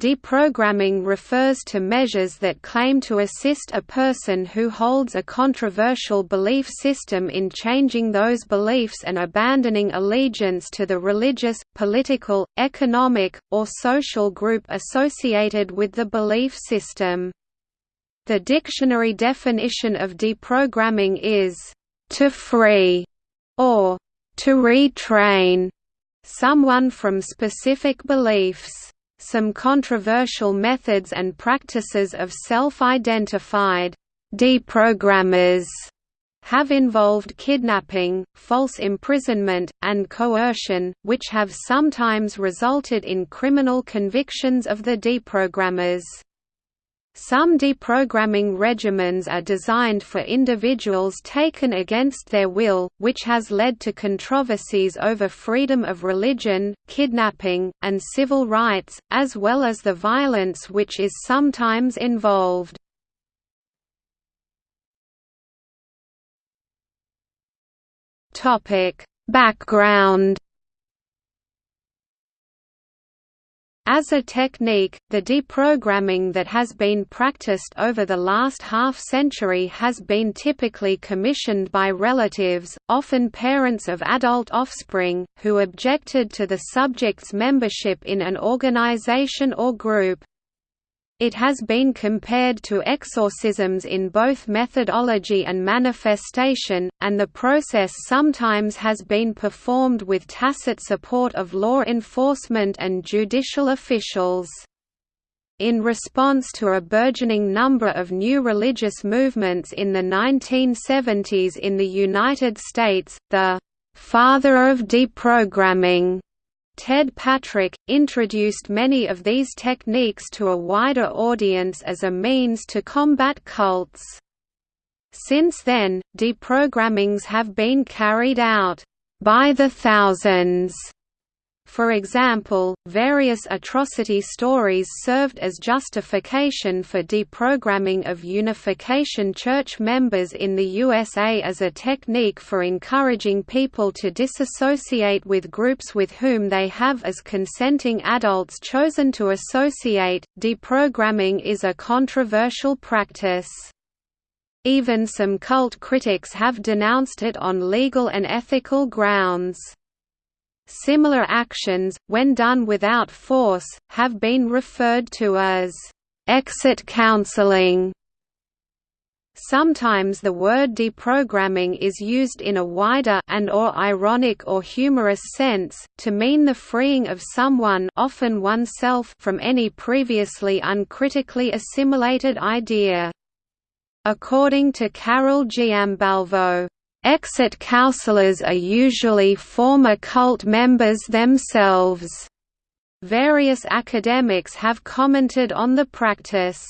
Deprogramming refers to measures that claim to assist a person who holds a controversial belief system in changing those beliefs and abandoning allegiance to the religious, political, economic, or social group associated with the belief system. The dictionary definition of deprogramming is, "...to free", or "...to retrain", someone from specific beliefs. Some controversial methods and practices of self-identified deprogrammers have involved kidnapping, false imprisonment, and coercion, which have sometimes resulted in criminal convictions of the deprogrammers. Some deprogramming regimens are designed for individuals taken against their will, which has led to controversies over freedom of religion, kidnapping, and civil rights, as well as the violence which is sometimes involved. Background As a technique, the deprogramming that has been practiced over the last half-century has been typically commissioned by relatives, often parents of adult offspring, who objected to the subject's membership in an organization or group. It has been compared to exorcisms in both methodology and manifestation, and the process sometimes has been performed with tacit support of law enforcement and judicial officials. In response to a burgeoning number of new religious movements in the 1970s in the United States, the «father of deprogramming» Ted Patrick, introduced many of these techniques to a wider audience as a means to combat cults. Since then, deprogrammings have been carried out by the thousands for example, various atrocity stories served as justification for deprogramming of Unification Church members in the USA as a technique for encouraging people to disassociate with groups with whom they have as consenting adults chosen to associate. Deprogramming is a controversial practice. Even some cult critics have denounced it on legal and ethical grounds. Similar actions, when done without force, have been referred to as exit counseling. Sometimes the word deprogramming is used in a wider and or ironic or humorous sense, to mean the freeing of someone often oneself from any previously uncritically assimilated idea. According to Carol Giambalvo, Exit counselors are usually former cult members themselves. Various academics have commented on the practice.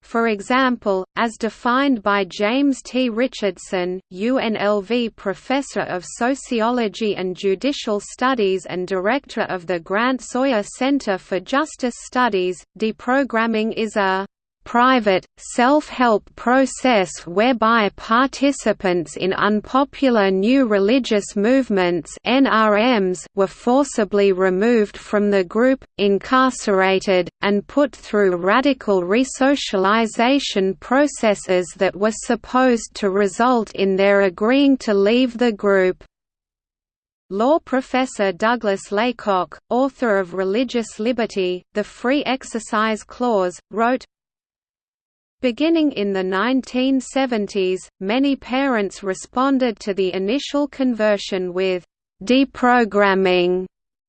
For example, as defined by James T. Richardson, UNLV Professor of Sociology and Judicial Studies and Director of the Grant Sawyer Center for Justice Studies, deprogramming is a private, self-help process whereby participants in unpopular new religious movements NRMs were forcibly removed from the group, incarcerated, and put through radical resocialization processes that were supposed to result in their agreeing to leave the group. Law professor Douglas Laycock, author of Religious Liberty, The Free Exercise Clause, wrote, Beginning in the 1970s, many parents responded to the initial conversion with deprogramming.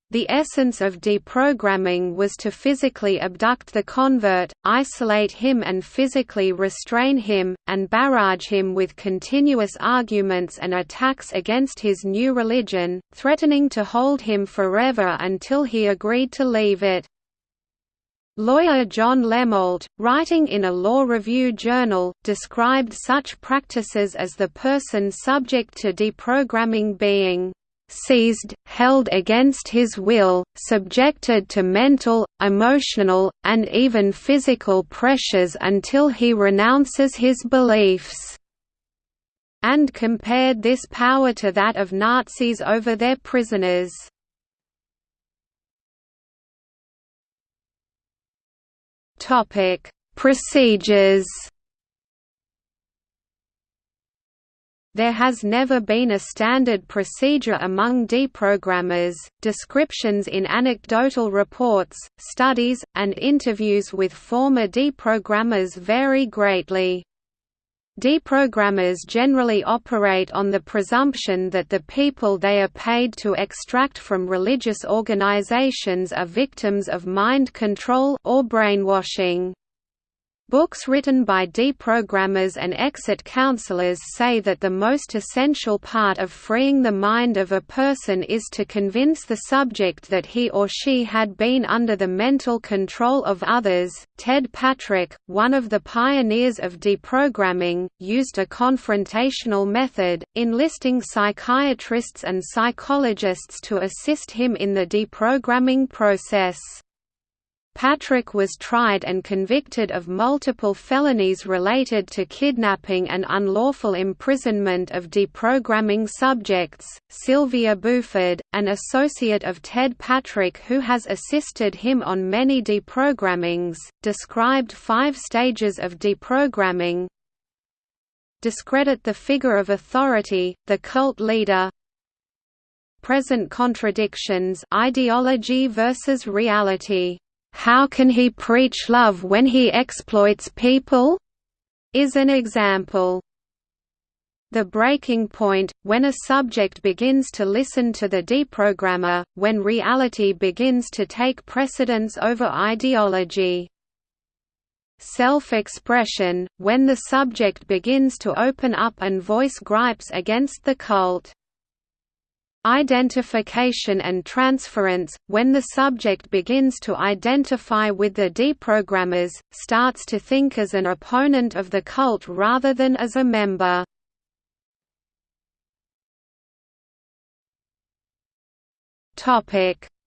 The essence of deprogramming was to physically abduct the convert, isolate him and physically restrain him, and barrage him with continuous arguments and attacks against his new religion, threatening to hold him forever until he agreed to leave it. Lawyer John LeMoult, writing in a law review journal, described such practices as the person subject to deprogramming being seized, held against his will, subjected to mental, emotional, and even physical pressures until he renounces his beliefs", and compared this power to that of Nazis over their prisoners. Topic: Procedures. There has never been a standard procedure among deprogrammers. Descriptions in anecdotal reports, studies, and interviews with former deprogrammers vary greatly. Deprogrammers generally operate on the presumption that the people they are paid to extract from religious organizations are victims of mind control or brainwashing. Books written by deprogrammers and exit counselors say that the most essential part of freeing the mind of a person is to convince the subject that he or she had been under the mental control of others. Ted Patrick, one of the pioneers of deprogramming, used a confrontational method, enlisting psychiatrists and psychologists to assist him in the deprogramming process. Patrick was tried and convicted of multiple felonies related to kidnapping and unlawful imprisonment of deprogramming subjects. Sylvia Buford, an associate of Ted Patrick who has assisted him on many deprogrammings, described five stages of deprogramming. Discredit the figure of authority, the cult leader, present contradictions ideology versus reality "'How can he preach love when he exploits people?' is an example. The breaking point, when a subject begins to listen to the deprogrammer, when reality begins to take precedence over ideology. Self-expression, when the subject begins to open up and voice gripes against the cult. Identification and transference, when the subject begins to identify with the deprogrammers, starts to think as an opponent of the cult rather than as a member.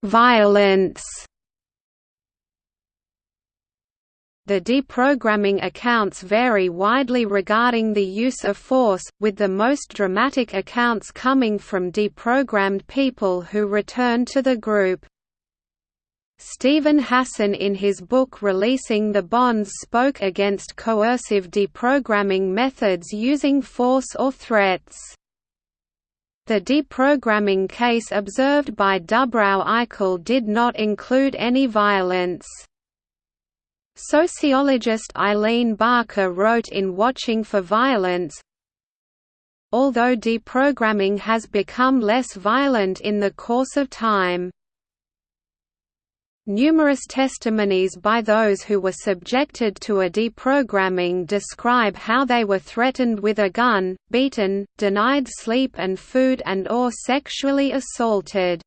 Violence The deprogramming accounts vary widely regarding the use of force, with the most dramatic accounts coming from deprogrammed people who return to the group. Steven Hassan in his book Releasing the Bonds spoke against coercive deprogramming methods using force or threats. The deprogramming case observed by Dubrow Eichel did not include any violence. Sociologist Eileen Barker wrote in Watching for Violence, Although deprogramming has become less violent in the course of time, Numerous testimonies by those who were subjected to a deprogramming describe how they were threatened with a gun, beaten, denied sleep and food and or sexually assaulted.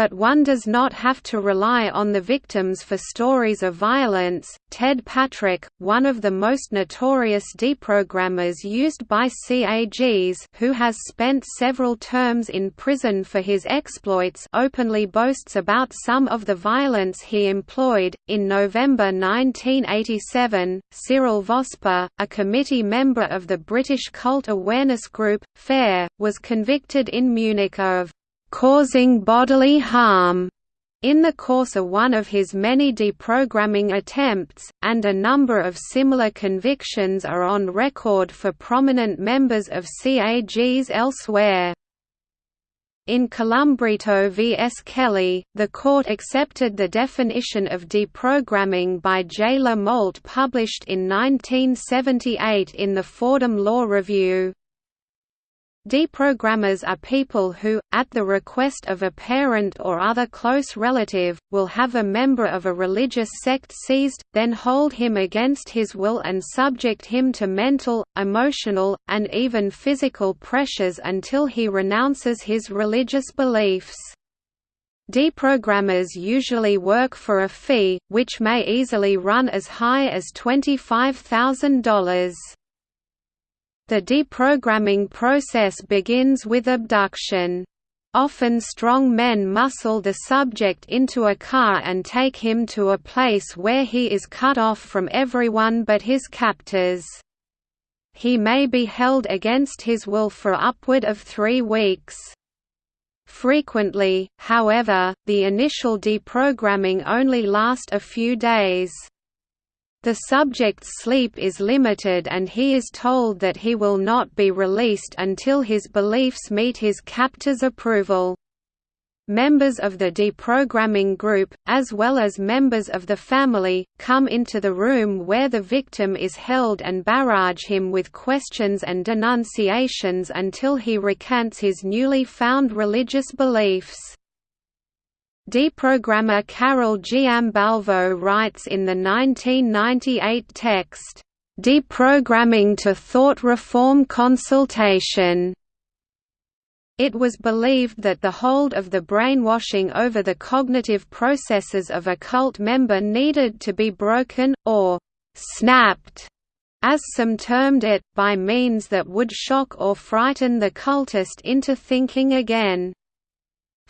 But one does not have to rely on the victims for stories of violence. Ted Patrick, one of the most notorious deprogrammers used by CAGs, who has spent several terms in prison for his exploits, openly boasts about some of the violence he employed. In November 1987, Cyril Vosper, a committee member of the British cult awareness group, FAIR, was convicted in Munich of causing bodily harm in the course of one of his many deprogramming attempts, and a number of similar convictions are on record for prominent members of CAGs elsewhere. In Colombrito v. S. Kelly, the court accepted the definition of deprogramming by J. LeMoult published in 1978 in the Fordham Law Review. Deprogrammers are people who, at the request of a parent or other close relative, will have a member of a religious sect seized, then hold him against his will and subject him to mental, emotional, and even physical pressures until he renounces his religious beliefs. Deprogrammers usually work for a fee, which may easily run as high as $25,000. The deprogramming process begins with abduction. Often strong men muscle the subject into a car and take him to a place where he is cut off from everyone but his captors. He may be held against his will for upward of three weeks. Frequently, however, the initial deprogramming only lasts a few days. The subject's sleep is limited and he is told that he will not be released until his beliefs meet his captor's approval. Members of the deprogramming group, as well as members of the family, come into the room where the victim is held and barrage him with questions and denunciations until he recants his newly found religious beliefs. Deprogrammer Carol Giambalvo writes in the 1998 text, "...deprogramming to thought reform consultation." It was believed that the hold of the brainwashing over the cognitive processes of a cult member needed to be broken, or «snapped», as some termed it, by means that would shock or frighten the cultist into thinking again.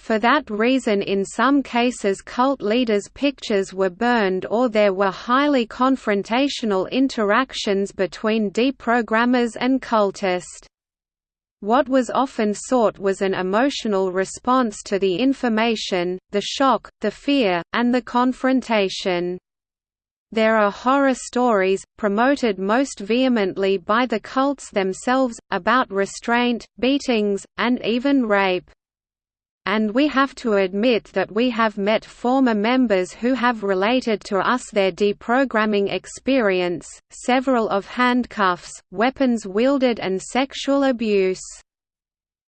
For that reason in some cases cult leaders' pictures were burned or there were highly confrontational interactions between deprogrammers and cultists. What was often sought was an emotional response to the information, the shock, the fear, and the confrontation. There are horror stories, promoted most vehemently by the cults themselves, about restraint, beatings, and even rape and we have to admit that we have met former members who have related to us their deprogramming experience, several of handcuffs, weapons wielded and sexual abuse.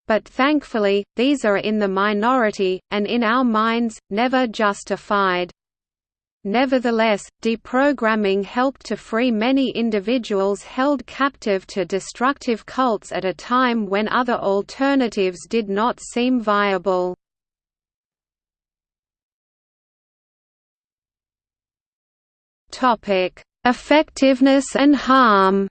But thankfully, these are in the minority, and in our minds, never justified. Nevertheless, deprogramming helped to free many individuals held captive to destructive cults at a time when other alternatives did not seem viable. Effectiveness and harm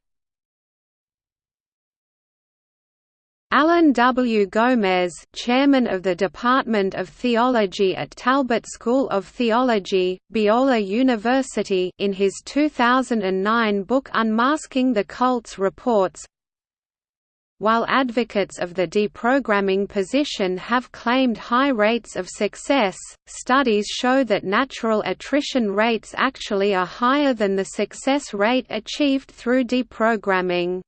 Alan W. Gomes, chairman of the Department of Theology at Talbot School of Theology, Biola University in his 2009 book Unmasking the Cults reports, while advocates of the deprogramming position have claimed high rates of success, studies show that natural attrition rates actually are higher than the success rate achieved through deprogramming.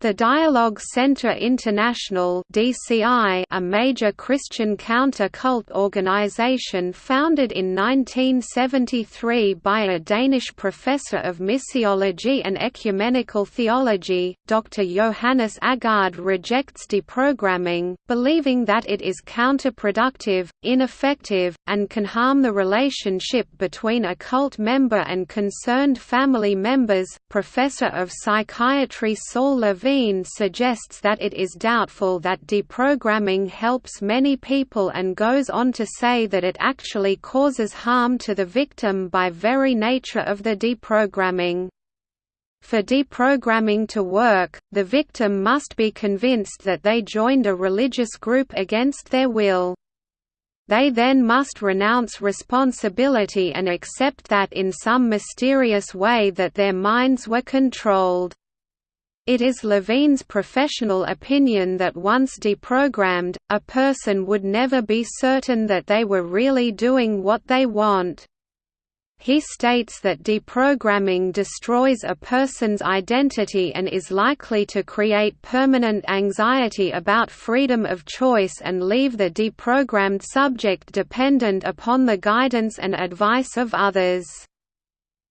The Dialogue Center International (DCI), a major Christian counter-cult organization founded in 1973 by a Danish professor of missiology and ecumenical theology, Dr. Johannes Aagaard, rejects deprogramming, believing that it is counterproductive, ineffective, and can harm the relationship between a cult member and concerned family members. Professor of psychiatry Saul Levine Levine suggests that it is doubtful that deprogramming helps many people and goes on to say that it actually causes harm to the victim by very nature of the deprogramming. For deprogramming to work, the victim must be convinced that they joined a religious group against their will. They then must renounce responsibility and accept that in some mysterious way that their minds were controlled. It is Levine's professional opinion that once deprogrammed, a person would never be certain that they were really doing what they want. He states that deprogramming destroys a person's identity and is likely to create permanent anxiety about freedom of choice and leave the deprogrammed subject dependent upon the guidance and advice of others.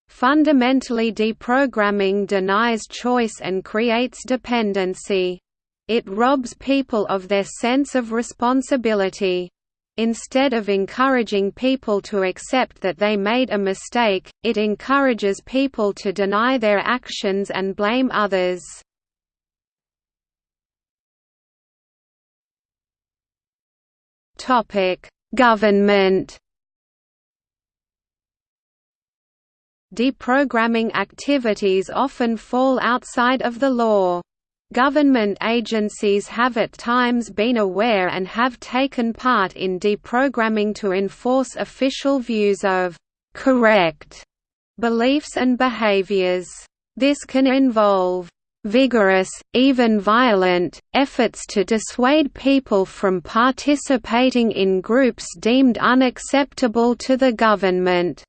Fundamentally deprogramming denies choice and creates dependency. It robs people of their sense of responsibility. Instead of encouraging people to accept that they made a mistake, it encourages people to deny their actions and blame others. Government deprogramming activities often fall outside of the law. Government agencies have at times been aware and have taken part in deprogramming to enforce official views of «correct» beliefs and behaviors. This can involve vigorous, even violent, efforts to dissuade people from participating in groups deemed unacceptable to the government.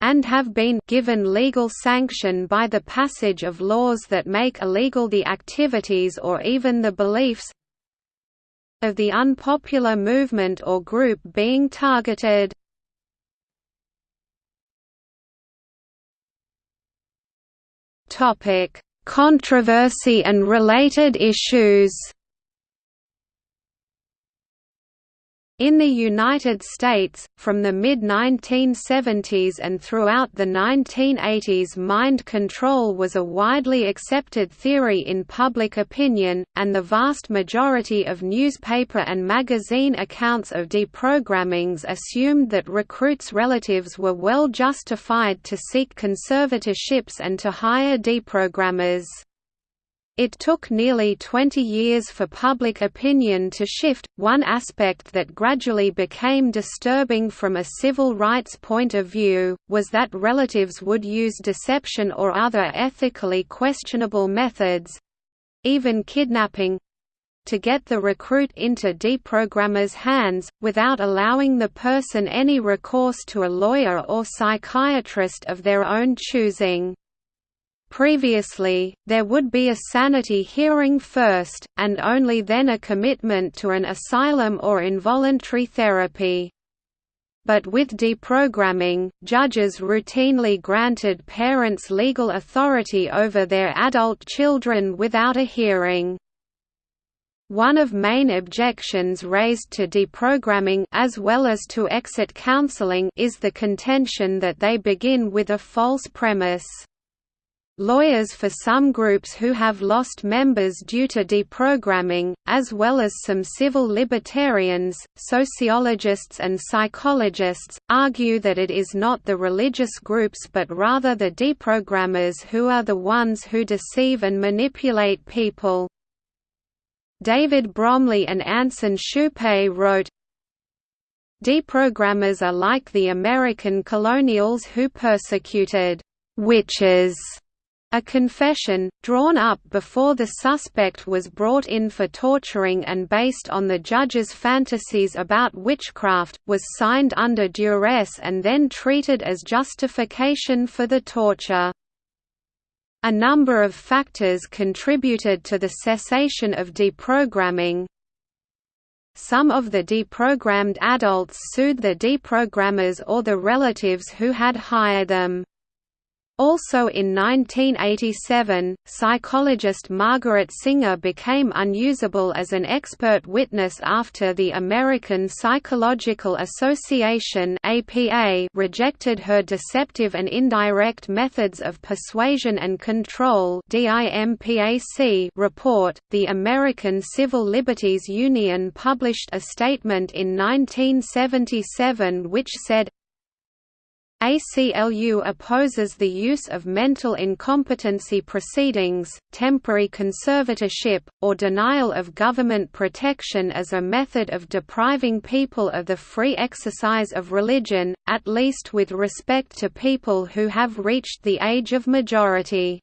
And have been given legal sanction by the passage of laws that make illegal the activities or even the beliefs of the unpopular movement or group being targeted. Controversy and related issues In the United States, from the mid-1970s and throughout the 1980s mind control was a widely accepted theory in public opinion, and the vast majority of newspaper and magazine accounts of deprogrammings assumed that recruits' relatives were well justified to seek conservatorships and to hire deprogrammers. It took nearly 20 years for public opinion to shift. One aspect that gradually became disturbing from a civil rights point of view was that relatives would use deception or other ethically questionable methods even kidnapping to get the recruit into deprogrammers' hands, without allowing the person any recourse to a lawyer or psychiatrist of their own choosing. Previously, there would be a sanity hearing first, and only then a commitment to an asylum or involuntary therapy. But with deprogramming, judges routinely granted parents legal authority over their adult children without a hearing. One of main objections raised to deprogramming as well as to exit counseling is the contention that they begin with a false premise. Lawyers for some groups who have lost members due to deprogramming, as well as some civil libertarians, sociologists and psychologists, argue that it is not the religious groups but rather the deprogrammers who are the ones who deceive and manipulate people. David Bromley and Anson Shupe wrote, Deprogrammers are like the American colonials who persecuted witches a confession, drawn up before the suspect was brought in for torturing and based on the judge's fantasies about witchcraft, was signed under duress and then treated as justification for the torture. A number of factors contributed to the cessation of deprogramming. Some of the deprogrammed adults sued the deprogrammers or the relatives who had hired them. Also in 1987, psychologist Margaret Singer became unusable as an expert witness after the American Psychological Association rejected her deceptive and indirect methods of persuasion and control report. The American Civil Liberties Union published a statement in 1977 which said ACLU opposes the use of mental incompetency proceedings, temporary conservatorship, or denial of government protection as a method of depriving people of the free exercise of religion, at least with respect to people who have reached the age of majority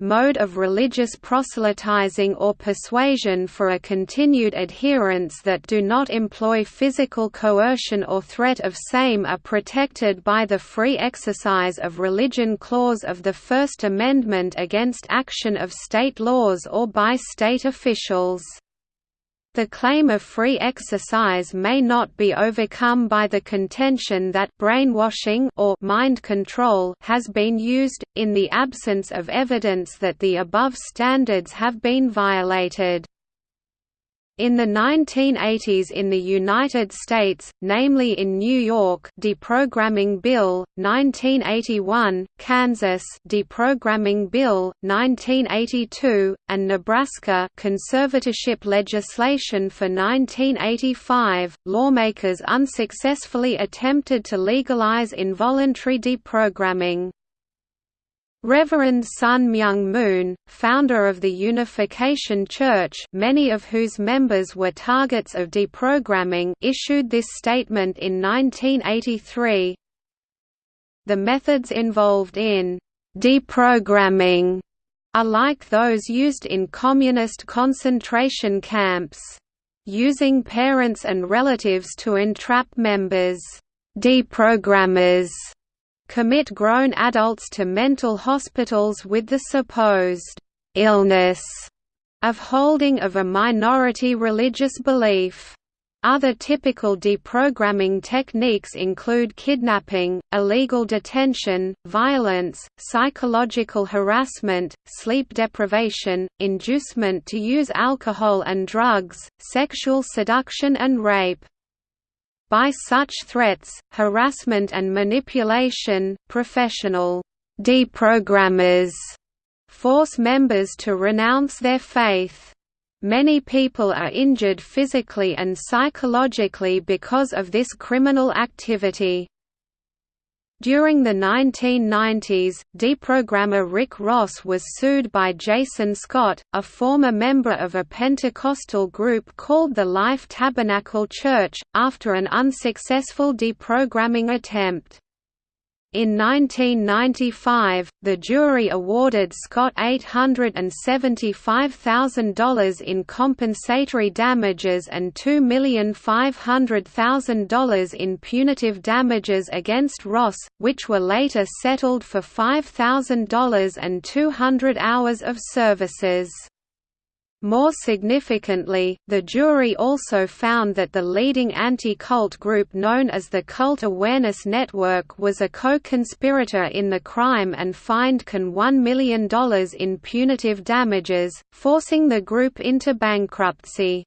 mode of religious proselytizing or persuasion for a continued adherence that do not employ physical coercion or threat of same are protected by the Free Exercise of Religion Clause of the First Amendment against action of state laws or by state officials. The claim of free exercise may not be overcome by the contention that brainwashing or mind control has been used, in the absence of evidence that the above standards have been violated. In the 1980s in the United States, namely in New York Deprogramming Bill, 1981, Kansas Deprogramming Bill, 1982, and Nebraska conservatorship legislation for 1985, lawmakers unsuccessfully attempted to legalize involuntary deprogramming. Reverend Sun Myung Moon, founder of the Unification Church many of whose members were targets of deprogramming issued this statement in 1983 The methods involved in «deprogramming» are like those used in communist concentration camps. Using parents and relatives to entrap members, deprogrammers commit grown adults to mental hospitals with the supposed illness of holding of a minority religious belief. Other typical deprogramming techniques include kidnapping, illegal detention, violence, psychological harassment, sleep deprivation, inducement to use alcohol and drugs, sexual seduction and rape. By such threats, harassment and manipulation, professional deprogrammers force members to renounce their faith. Many people are injured physically and psychologically because of this criminal activity. During the 1990s, deprogrammer Rick Ross was sued by Jason Scott, a former member of a Pentecostal group called the Life Tabernacle Church, after an unsuccessful deprogramming attempt. In 1995, the jury awarded Scott $875,000 in compensatory damages and $2,500,000 in punitive damages against Ross, which were later settled for $5,000 and 200 hours of services. More significantly, the jury also found that the leading anti-cult group known as the Cult Awareness Network was a co-conspirator in the crime and fined CAN $1 million in punitive damages, forcing the group into bankruptcy.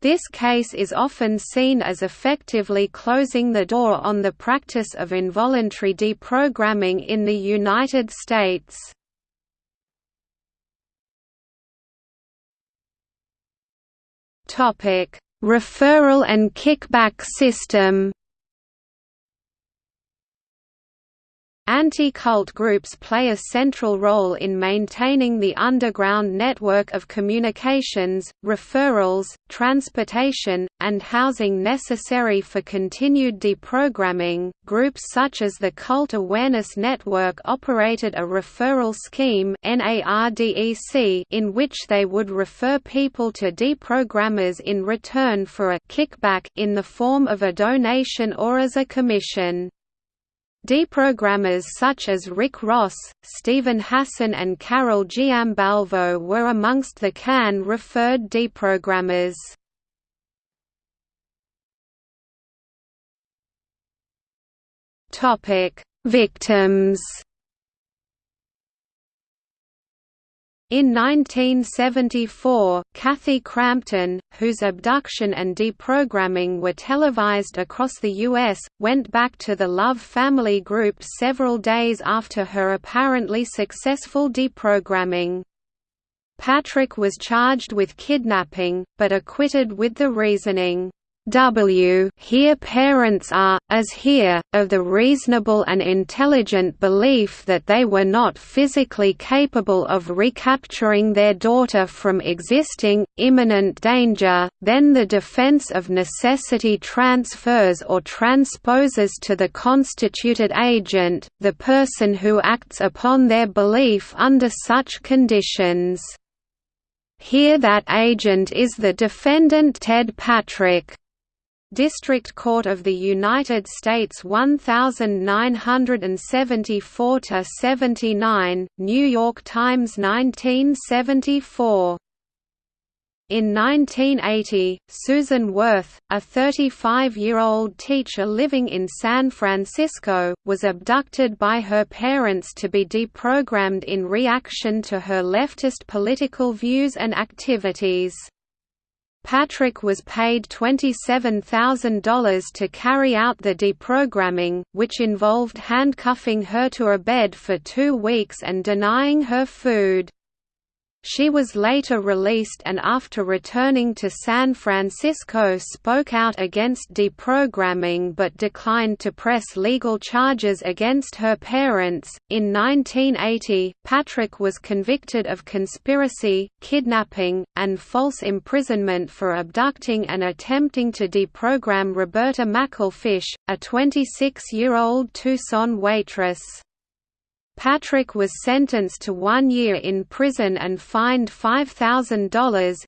This case is often seen as effectively closing the door on the practice of involuntary deprogramming in the United States. Referral and kickback system. Anti-cult groups play a central role in maintaining the underground network of communications, referrals, transportation, and housing necessary for continued deprogramming. Groups such as the Cult Awareness Network operated a referral scheme in which they would refer people to deprogrammers in return for a kickback in the form of a donation or as a commission. Deprogrammers such as Rick Ross, Steven Hassan and Carol Giambalvo were amongst the CAN-referred deprogrammers. Victims In 1974, Kathy Crampton, whose abduction and deprogramming were televised across the U.S., went back to the Love family group several days after her apparently successful deprogramming. Patrick was charged with kidnapping, but acquitted with the reasoning, W here parents are, as here, of the reasonable and intelligent belief that they were not physically capable of recapturing their daughter from existing, imminent danger, then the defense of necessity transfers or transposes to the constituted agent, the person who acts upon their belief under such conditions. Here that agent is the defendant Ted Patrick. District Court of the United States 1974–79, New York Times 1974 in 1980, Susan Wirth, a 35-year-old teacher living in San Francisco, was abducted by her parents to be deprogrammed in reaction to her leftist political views and activities. Patrick was paid $27,000 to carry out the deprogramming, which involved handcuffing her to a bed for two weeks and denying her food. She was later released and after returning to San Francisco spoke out against deprogramming but declined to press legal charges against her parents. In 1980, Patrick was convicted of conspiracy, kidnapping, and false imprisonment for abducting and attempting to deprogram Roberta McElfish, a 26-year-old Tucson waitress. Patrick was sentenced to one year in prison and fined $5,000.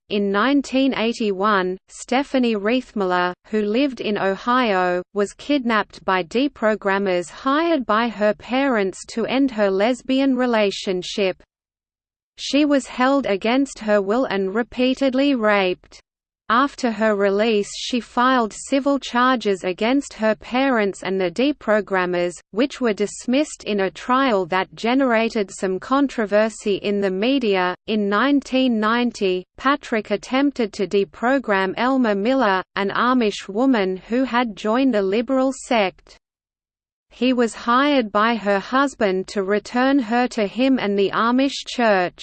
In 1981, Stephanie Riethmiller, who lived in Ohio, was kidnapped by deprogrammers hired by her parents to end her lesbian relationship. She was held against her will and repeatedly raped. After her release she filed civil charges against her parents and the deprogrammers, which were dismissed in a trial that generated some controversy in the media. In 1990, Patrick attempted to deprogram Elma Miller, an Amish woman who had joined a liberal sect. He was hired by her husband to return her to him and the Amish church.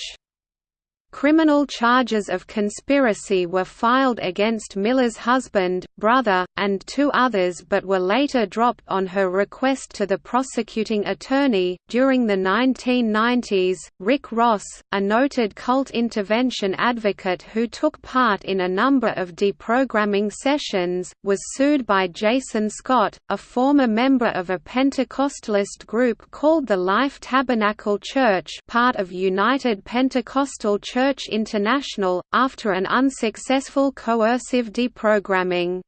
Criminal charges of conspiracy were filed against Miller's husband, brother, and two others but were later dropped on her request to the prosecuting attorney. During the 1990s, Rick Ross, a noted cult intervention advocate who took part in a number of deprogramming sessions, was sued by Jason Scott, a former member of a Pentecostalist group called the Life Tabernacle Church, part of United Pentecostal Church Church International, after an unsuccessful coercive deprogramming.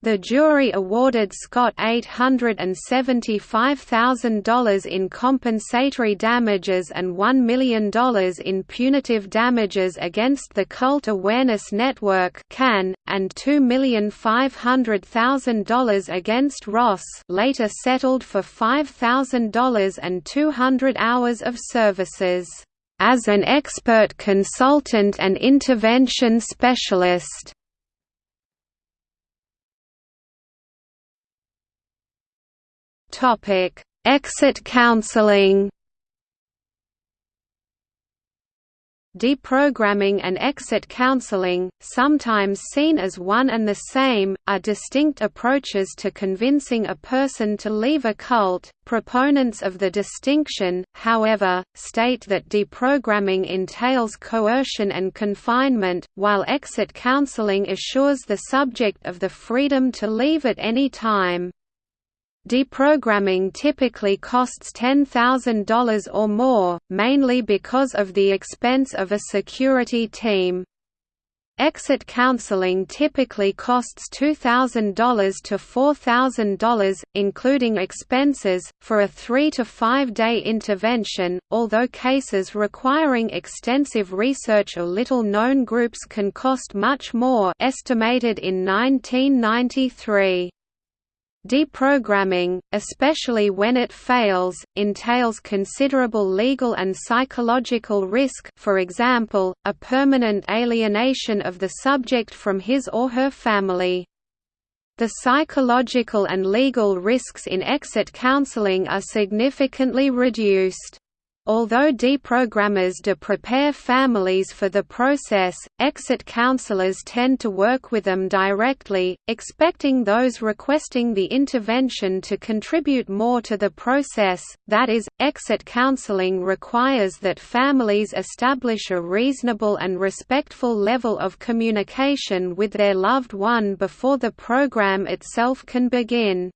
The jury awarded Scott $875,000 in compensatory damages and $1 million in punitive damages against the Cult Awareness Network CAN, and $2,500,000 against Ross later settled for $5,000 and 200 hours of services as an expert consultant and intervention specialist. Exit counseling. Deprogramming and exit counseling, sometimes seen as one and the same, are distinct approaches to convincing a person to leave a cult. Proponents of the distinction, however, state that deprogramming entails coercion and confinement, while exit counseling assures the subject of the freedom to leave at any time. Deprogramming typically costs $10,000 or more, mainly because of the expense of a security team. Exit counseling typically costs $2,000 to $4,000, including expenses, for a three to five day intervention, although cases requiring extensive research or little-known groups can cost much more estimated in 1993. Deprogramming, especially when it fails, entails considerable legal and psychological risk for example, a permanent alienation of the subject from his or her family. The psychological and legal risks in exit counseling are significantly reduced. Although deprogrammers do prepare families for the process, exit counselors tend to work with them directly, expecting those requesting the intervention to contribute more to the process, that is, exit counseling requires that families establish a reasonable and respectful level of communication with their loved one before the program itself can begin.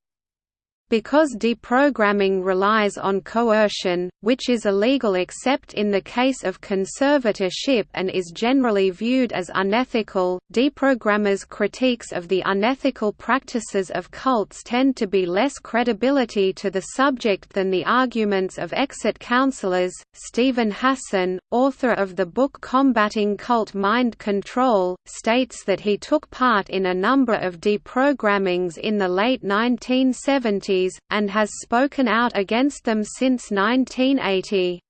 Because deprogramming relies on coercion, which is illegal except in the case of conservatorship and is generally viewed as unethical, deprogrammers' critiques of the unethical practices of cults tend to be less credibility to the subject than the arguments of exit counselors. Steven Hassan, author of the book Combating Cult Mind Control, states that he took part in a number of deprogrammings in the late 1970s and has spoken out against them since 1980.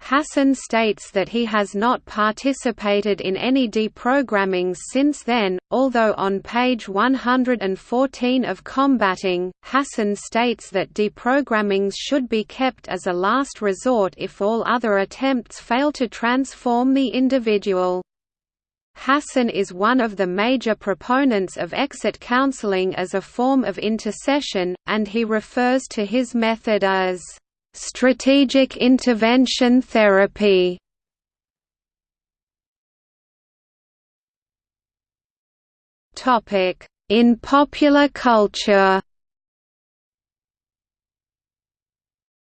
Hassan states that he has not participated in any deprogrammings since then, although on page 114 of Combating, Hassan states that deprogrammings should be kept as a last resort if all other attempts fail to transform the individual. Hassan is one of the major proponents of exit counseling as a form of intercession, and he refers to his method as strategic intervention therapy. In popular culture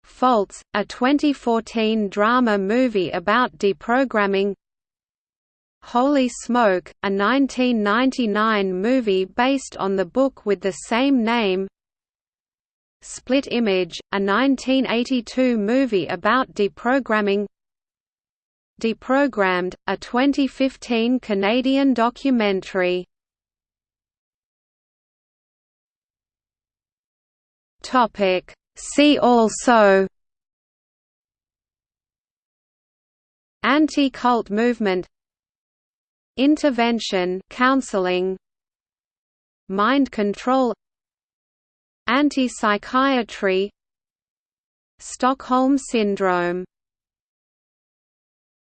Faults, a 2014 drama movie about deprogramming Holy Smoke, a 1999 movie based on the book with the same name. Split Image, a 1982 movie about deprogramming. Deprogrammed, a 2015 Canadian documentary. See also. Anti-cult movement Intervention counseling Mind control Anti-psychiatry Stockholm syndrome